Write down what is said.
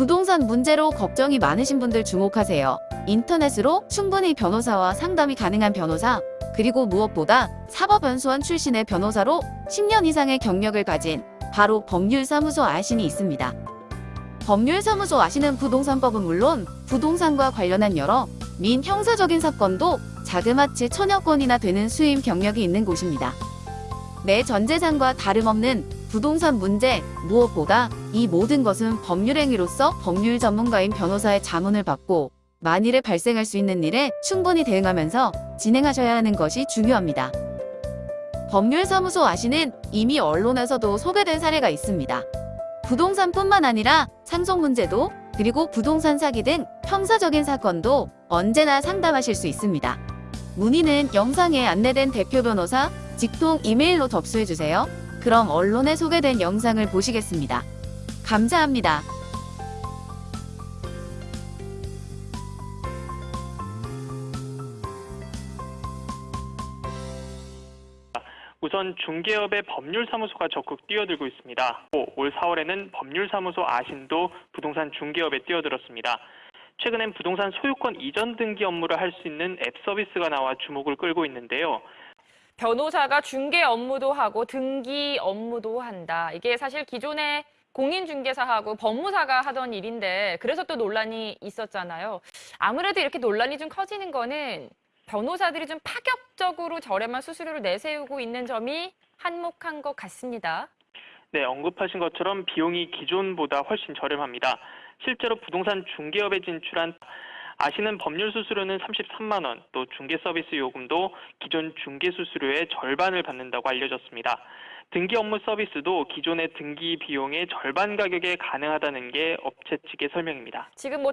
부동산 문제로 걱정이 많으신 분들 주목하세요. 인터넷으로 충분히 변호사와 상담이 가능한 변호사, 그리고 무엇보다 사법연수원 출신의 변호사로 10년 이상의 경력을 가진 바로 법률사무소 아신이 있습니다. 법률사무소 아시는 부동산법은 물론 부동산과 관련한 여러 민 형사적인 사건도 자그마치 천여 건이나 되는 수임 경력이 있는 곳입니다. 내 전재산과 다름없는 부동산 문제 무엇보다 이 모든 것은 법률행위로서 법률 전문가인 변호사의 자문을 받고 만일에 발생할 수 있는 일에 충분히 대응하면서 진행하셔야 하는 것이 중요합니다. 법률사무소 아시는 이미 언론에서도 소개된 사례가 있습니다. 부동산뿐만 아니라 상속 문제도 그리고 부동산 사기 등 형사적인 사건도 언제나 상담하실 수 있습니다. 문의는 영상에 안내된 대표 변호사 직통 이메일로 접수해주세요. 그럼 언론에 소개된 영상을 보시겠습니다. 감사합니다. 우선 중개업의 법률사무소가 적극 뛰어들고 있습니다. 또올 4월에는 법률사무소 아신도 부동산 중개업에 뛰어들었습니다. 최근엔 부동산 소유권 이전 등기 업무를 할 수 있는 앱 서비스가 나와 주목을 끌고 있는데요. 변호사가 중개 업무도 하고 등기 업무도 한다. 이게 사실 기존에 공인중개사하고 법무사가 하던 일인데 그래서 또 논란이 있었잖아요. 아무래도 이렇게 논란이 좀 커지는 거는 변호사들이 좀 파격적으로 저렴한 수수료를 내세우고 있는 점이 한몫한 것 같습니다. 네, 언급하신 것처럼 비용이 기존보다 훨씬 저렴합니다. 실제로 부동산 중개업에 진출한 아시는 법률 수수료는 33만 원, 또 중개 서비스 요금도 기존 중개 수수료의 절반을 받는다고 알려졌습니다. 등기 업무 서비스도 기존의 등기 비용의 절반 가격에 가능하다는 게 업체 측의 설명입니다. 지금 뭐